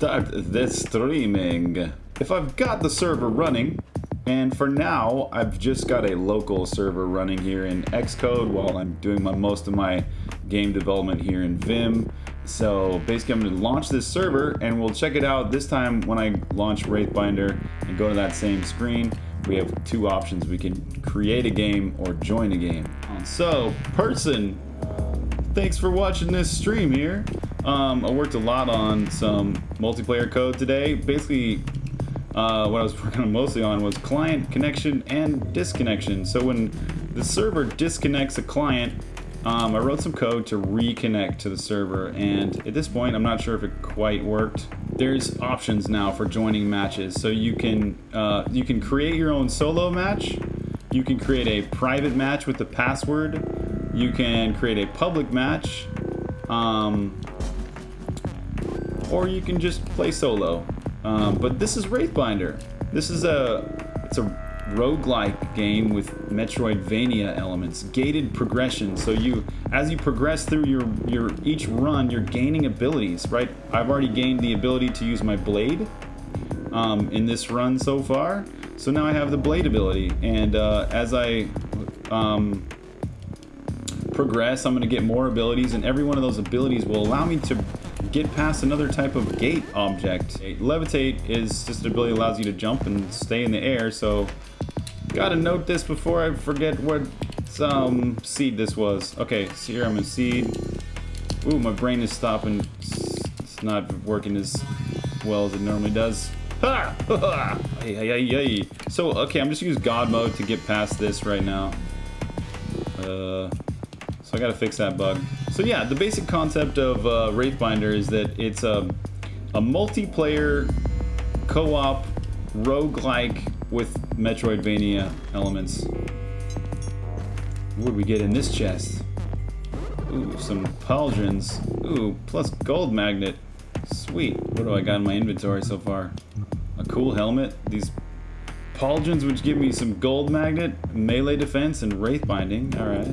start this streaming. If I've got the server running, and for now, I've just got a local server running here in Xcode while I'm doing my, most of my game development here in Vim. So basically I'm going to launch this server and we'll check it out this time when I launch Wraithbinder and go to that same screen. We have two options. We can create a game or join a game. So, person, thanks for watching this stream here. Um, I worked a lot on some multiplayer code today. Basically, uh, what I was working mostly on was client connection and disconnection. So when the server disconnects a client, um, I wrote some code to reconnect to the server, and at this point, I'm not sure if it quite worked. There's options now for joining matches, so you can uh, you can create your own solo match. You can create a private match with the password. You can create a public match, um, or you can just play solo. Um, but this is Wraithbinder. This is a it's a roguelike game with Metroidvania elements, gated progression. So you, as you progress through your, your each run, you're gaining abilities, right? I've already gained the ability to use my blade um, in this run so far. So now I have the blade ability, and uh, as I um, progress, I'm going to get more abilities, and every one of those abilities will allow me to get past another type of gate object. Levitate is just an ability that allows you to jump and stay in the air, so Gotta note this before I forget what um, seed this was. Okay, so here I'm in seed. Ooh, my brain is stopping. It's not working as well as it normally does. Ha! hey, hey, So, okay, I'm just gonna use God mode to get past this right now. Uh, so I gotta fix that bug. So yeah, the basic concept of uh, Wraithbinder is that it's a, a multiplayer co-op roguelike with Metroidvania elements. What do we get in this chest? Ooh, some pauldrons. Ooh, plus gold magnet. Sweet. What do I got in my inventory so far? A cool helmet. These pauldrons which give me some gold magnet, melee defense, and wraith binding. Alright.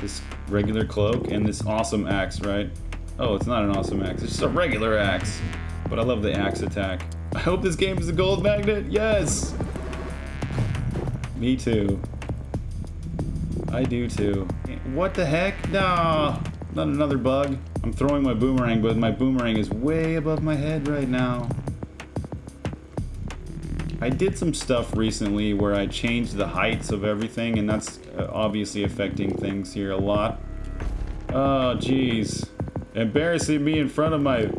This regular cloak and this awesome axe, right? Oh, it's not an awesome axe. It's just a regular axe. But I love the axe attack. I hope this game is a gold magnet. Yes! Me too. I do too. What the heck? No! Not another bug. I'm throwing my boomerang, but my boomerang is way above my head right now. I did some stuff recently where I changed the heights of everything, and that's uh, obviously affecting things here a lot. Oh, jeez. Embarrassing me in front of my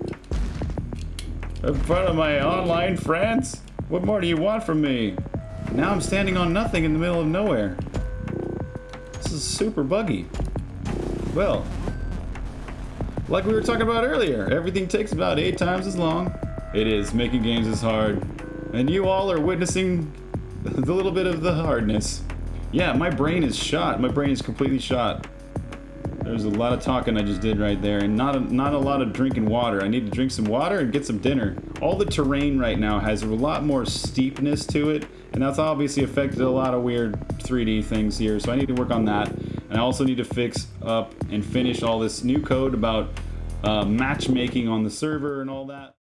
in front of my online friends? What more do you want from me? Now I'm standing on nothing in the middle of nowhere. This is super buggy. Well, like we were talking about earlier, everything takes about eight times as long. It is, making games is hard. And you all are witnessing the little bit of the hardness. Yeah, my brain is shot. My brain is completely shot. There's a lot of talking I just did right there, and not a, not a lot of drinking water. I need to drink some water and get some dinner. All the terrain right now has a lot more steepness to it, and that's obviously affected a lot of weird 3D things here, so I need to work on that. And I also need to fix up and finish all this new code about uh, matchmaking on the server and all that.